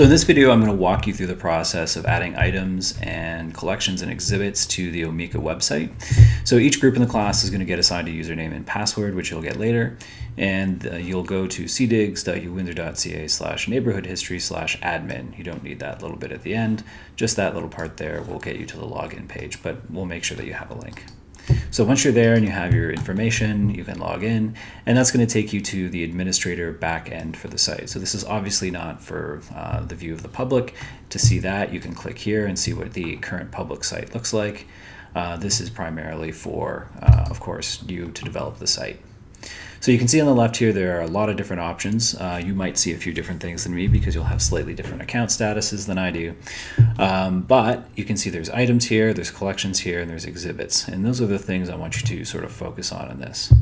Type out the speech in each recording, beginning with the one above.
So in this video, I'm going to walk you through the process of adding items and collections and exhibits to the Omeka website. So each group in the class is going to get assigned a username and password, which you'll get later. And uh, you'll go to cdigs.uwindsor.ca slash neighborhood history slash admin. You don't need that little bit at the end. Just that little part there will get you to the login page, but we'll make sure that you have a link. So once you're there and you have your information, you can log in, and that's going to take you to the administrator backend for the site. So this is obviously not for uh, the view of the public. To see that, you can click here and see what the current public site looks like. Uh, this is primarily for, uh, of course, you to develop the site. So you can see on the left here, there are a lot of different options. Uh, you might see a few different things than me because you'll have slightly different account statuses than I do. Um, but you can see there's items here, there's collections here, and there's exhibits. And those are the things I want you to sort of focus on in this.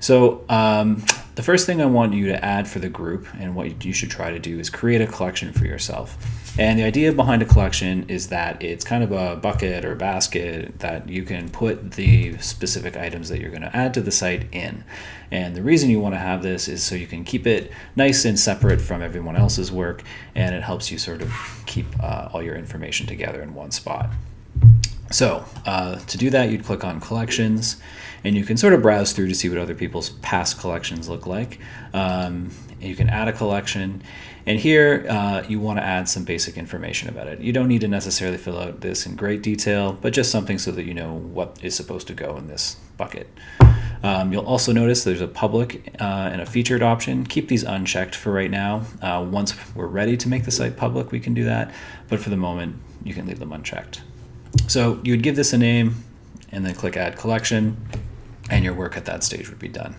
So um, the first thing I want you to add for the group and what you should try to do is create a collection for yourself. And the idea behind a collection is that it's kind of a bucket or basket that you can put the specific items that you're going to add to the site in. And the reason you want to have this is so you can keep it nice and separate from everyone else's work and it helps you sort of keep uh, all your information together in one spot. So uh, to do that, you'd click on collections and you can sort of browse through to see what other people's past collections look like. Um, you can add a collection and here uh, you want to add some basic information about it. You don't need to necessarily fill out this in great detail, but just something so that you know what is supposed to go in this bucket. Um, you'll also notice there's a public uh, and a featured option. Keep these unchecked for right now. Uh, once we're ready to make the site public, we can do that. But for the moment, you can leave them unchecked. So you would give this a name and then click add collection and your work at that stage would be done.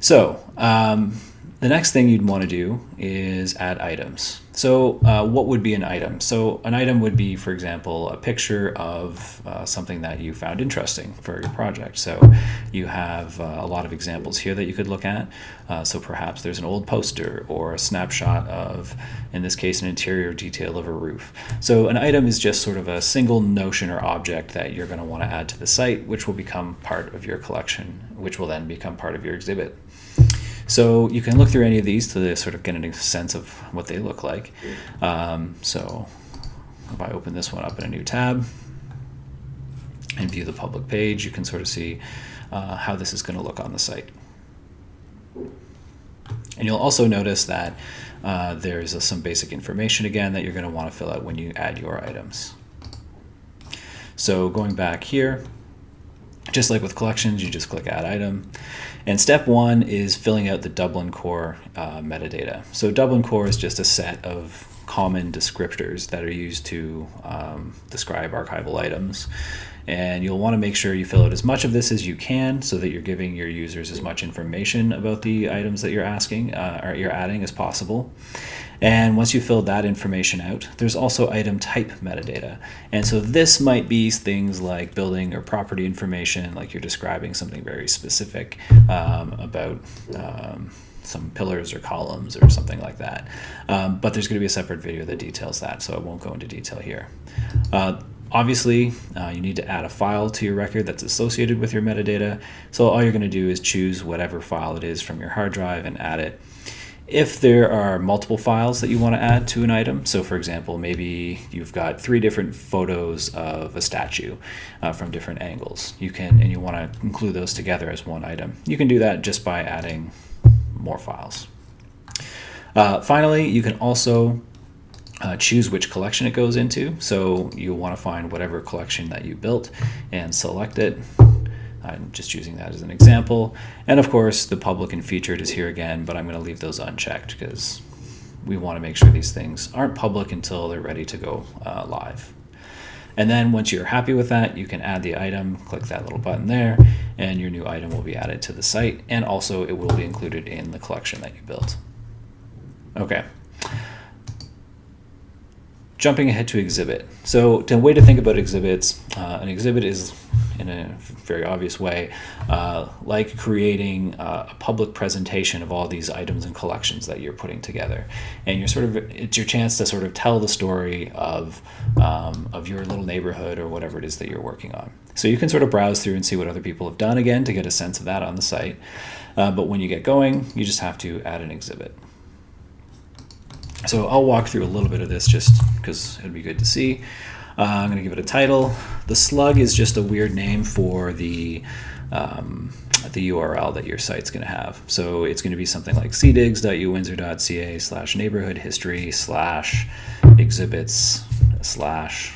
So um, the next thing you'd want to do is add items. So uh, what would be an item? So an item would be, for example, a picture of uh, something that you found interesting for your project. So you have uh, a lot of examples here that you could look at. Uh, so perhaps there's an old poster or a snapshot of, in this case, an interior detail of a roof. So an item is just sort of a single notion or object that you're going to want to add to the site, which will become part of your collection, which will then become part of your exhibit. So you can look through any of these to sort of get a sense of what they look like. Um, so if I open this one up in a new tab and view the public page, you can sort of see uh, how this is going to look on the site. And you'll also notice that uh, there's some basic information again that you're going to want to fill out when you add your items. So going back here, just like with collections, you just click add item. And step one is filling out the Dublin Core uh, metadata. So Dublin Core is just a set of common descriptors that are used to um, describe archival items. And you'll want to make sure you fill out as much of this as you can so that you're giving your users as much information about the items that you're asking uh, or you're adding as possible. And once you fill that information out, there's also item type metadata. And so this might be things like building or property information, like you're describing something very specific um, about um, some pillars or columns or something like that. Um, but there's going to be a separate video that details that, so I won't go into detail here. Uh, Obviously, uh, you need to add a file to your record that's associated with your metadata. So all you're going to do is choose whatever file it is from your hard drive and add it. If there are multiple files that you want to add to an item, so for example, maybe you've got three different photos of a statue uh, from different angles, you can and you want to include those together as one item. You can do that just by adding more files. Uh, finally, you can also uh, choose which collection it goes into. So you'll want to find whatever collection that you built and select it. I'm just using that as an example. And of course, the public and featured is here again, but I'm going to leave those unchecked because we want to make sure these things aren't public until they're ready to go uh, live. And then once you're happy with that, you can add the item, click that little button there, and your new item will be added to the site. And also it will be included in the collection that you built. Okay jumping ahead to exhibit. So the way to think about exhibits, uh, an exhibit is in a very obvious way, uh, like creating uh, a public presentation of all these items and collections that you're putting together. And you're sort of, it's your chance to sort of tell the story of, um, of your little neighborhood or whatever it is that you're working on. So you can sort of browse through and see what other people have done again to get a sense of that on the site. Uh, but when you get going, you just have to add an exhibit. So I'll walk through a little bit of this just because it'd be good to see. Uh, I'm going to give it a title. The slug is just a weird name for the um, the URL that your site's going to have. So it's going to be something like cdigs.uwindsor.ca slash neighborhood history slash exhibits slash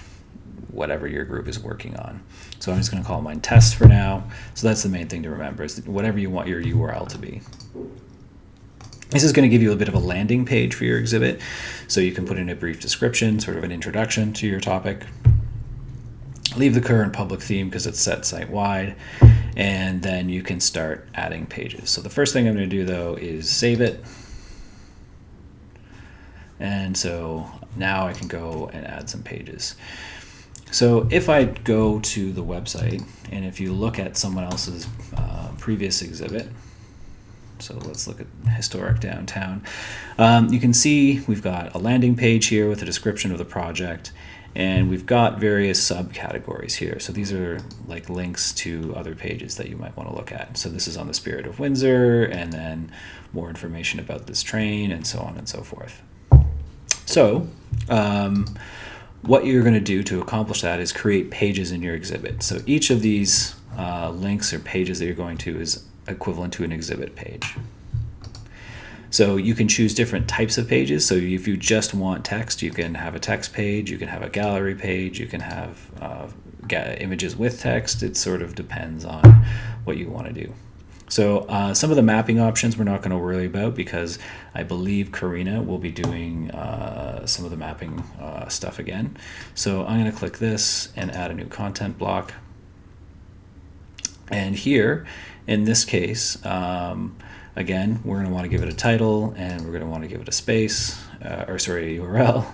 whatever your group is working on. So I'm just going to call mine test for now. So that's the main thing to remember is whatever you want your URL to be. This is going to give you a bit of a landing page for your exhibit. So you can put in a brief description, sort of an introduction to your topic. Leave the current public theme because it's set site-wide. And then you can start adding pages. So the first thing I'm going to do though is save it. And so now I can go and add some pages. So if I go to the website and if you look at someone else's uh, previous exhibit, so let's look at historic downtown. Um, you can see we've got a landing page here with a description of the project and we've got various subcategories here. So these are like links to other pages that you might want to look at. So this is on the Spirit of Windsor and then more information about this train and so on and so forth. So um, what you're going to do to accomplish that is create pages in your exhibit. So each of these uh, links or pages that you're going to is equivalent to an exhibit page. So you can choose different types of pages. So if you just want text, you can have a text page, you can have a gallery page, you can have uh, images with text. It sort of depends on what you want to do. So uh, some of the mapping options we're not going to worry about because I believe Karina will be doing uh, some of the mapping uh, stuff again. So I'm going to click this and add a new content block. And here, in this case, um, again, we're going to want to give it a title and we're going to want to give it a space, uh, or sorry, a URL.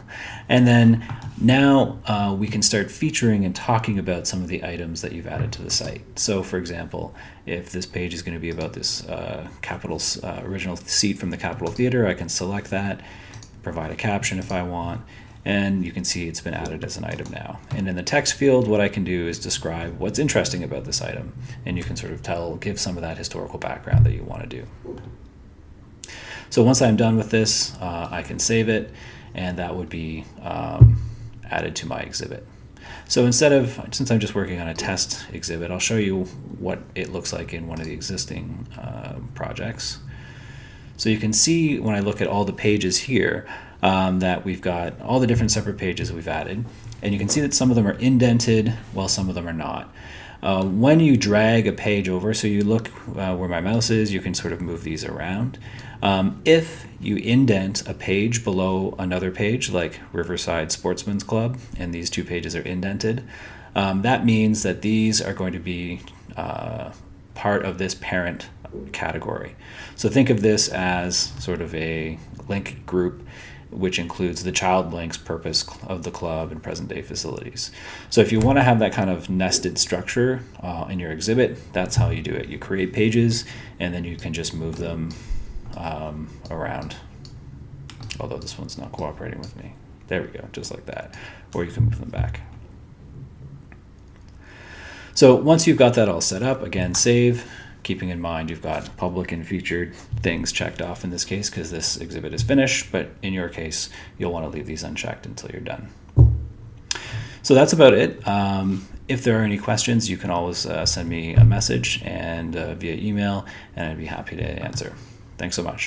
And then now uh, we can start featuring and talking about some of the items that you've added to the site. So for example, if this page is going to be about this uh, uh, original seat from the Capitol Theater, I can select that, provide a caption if I want, and you can see it's been added as an item now. And in the text field, what I can do is describe what's interesting about this item, and you can sort of tell, give some of that historical background that you want to do. So once I'm done with this, uh, I can save it, and that would be um, added to my exhibit. So instead of, since I'm just working on a test exhibit, I'll show you what it looks like in one of the existing uh, projects. So you can see when I look at all the pages here, um, that we've got all the different separate pages we've added. And you can see that some of them are indented while some of them are not. Uh, when you drag a page over, so you look uh, where my mouse is, you can sort of move these around. Um, if you indent a page below another page, like Riverside Sportsman's Club, and these two pages are indented, um, that means that these are going to be uh, part of this parent category. So think of this as sort of a link group which includes the child links purpose of the club and present day facilities. So if you want to have that kind of nested structure uh, in your exhibit, that's how you do it. You create pages and then you can just move them um, around. Although this one's not cooperating with me. There we go, just like that. Or you can move them back. So once you've got that all set up, again, save, keeping in mind you've got public and featured things checked off in this case because this exhibit is finished, but in your case, you'll want to leave these unchecked until you're done. So that's about it. Um, if there are any questions, you can always uh, send me a message and uh, via email, and I'd be happy to answer. Thanks so much.